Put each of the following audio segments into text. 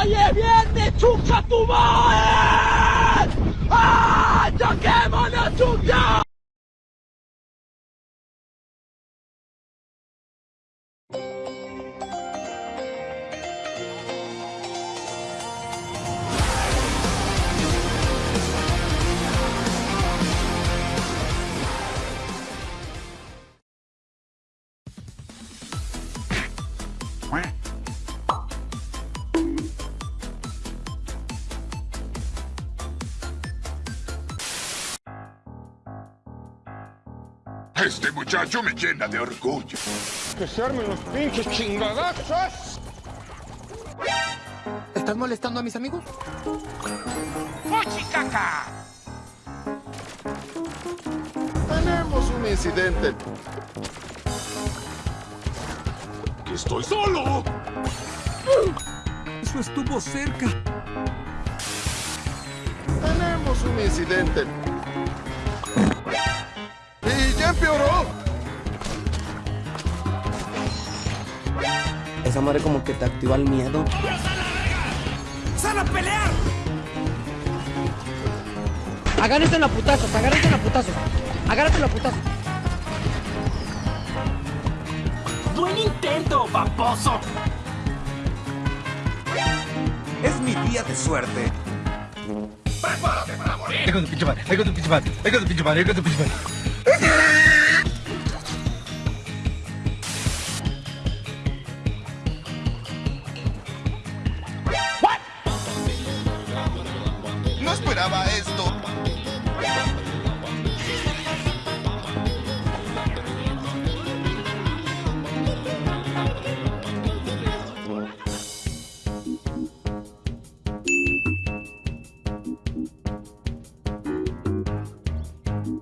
Oye, viene, chucha tu madre. ¡Ah! ¡Toquémonos, chucha! Este muchacho me llena de orgullo. ¡Que se armen los pinches chingadazos! ¿Estás molestando a mis amigos? ¡Fuchicaca! Tenemos un incidente. ¡Que estoy solo! Eso estuvo cerca. Tenemos un incidente. ¡Y ya empeoró! Esa madre como que te activa el miedo. ¡Sal a pelear! Agárrense en la putazos, agárrense en la putazos. Agárrense en la putazos. Buen intento, paposo. Es mi día de suerte. Ahí con tu pinche madre, ahí con tu pinche madre, ahí con tu pinche madre, ahí con tu pinche madre.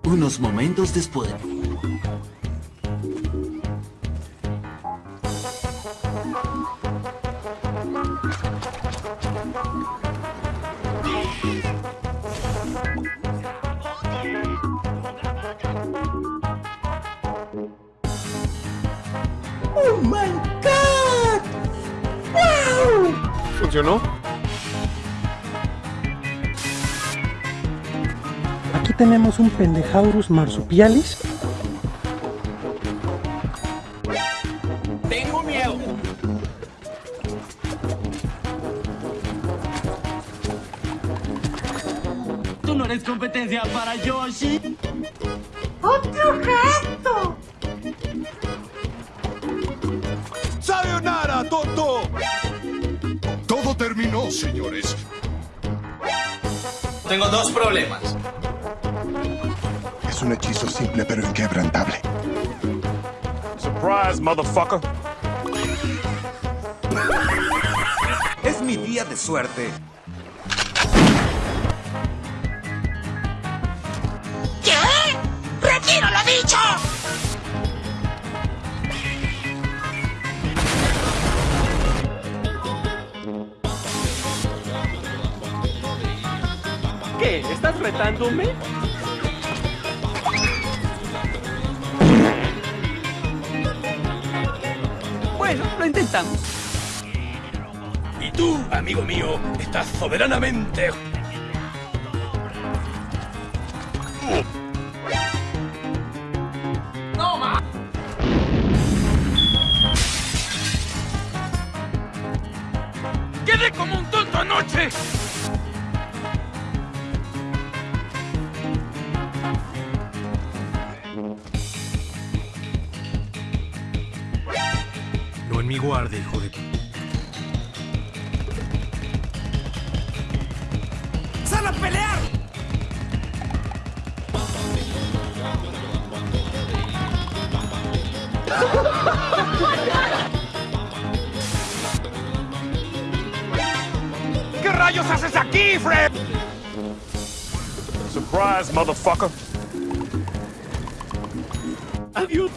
Unos momentos después. ¡Oh my god! ¡Wow! ¿Funcionó? Tenemos un Pendejaurus marsupialis. Tengo miedo. Tú no eres competencia para Yoshi. ¡Sayonara, tonto! Todo terminó, señores. Tengo dos problemas. Es un hechizo simple pero inquebrantable. Surprise, motherfucker. Es mi día de suerte. ¿Qué? ¿Estás retándome? Bueno, lo intentamos. Y tú, amigo mío, estás soberanamente... ¡Quedé como un tonto anoche! En mi guardia, hijo de... ¡Sal a pelear! ¿Qué rayos haces aquí, Fred? Surprise, motherfucker. Adiós.